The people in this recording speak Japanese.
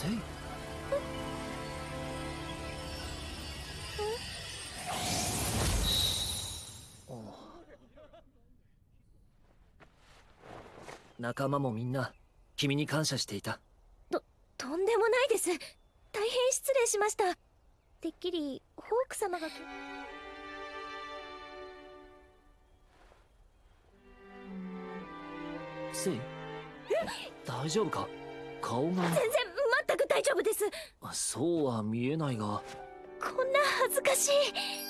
せい仲間もみんな君に感謝していた。ととんでもないです。大変失礼しました。てっきりホーク様がせイ大丈夫か？顔が。全然そうは見えないが。こんな恥ずかしい。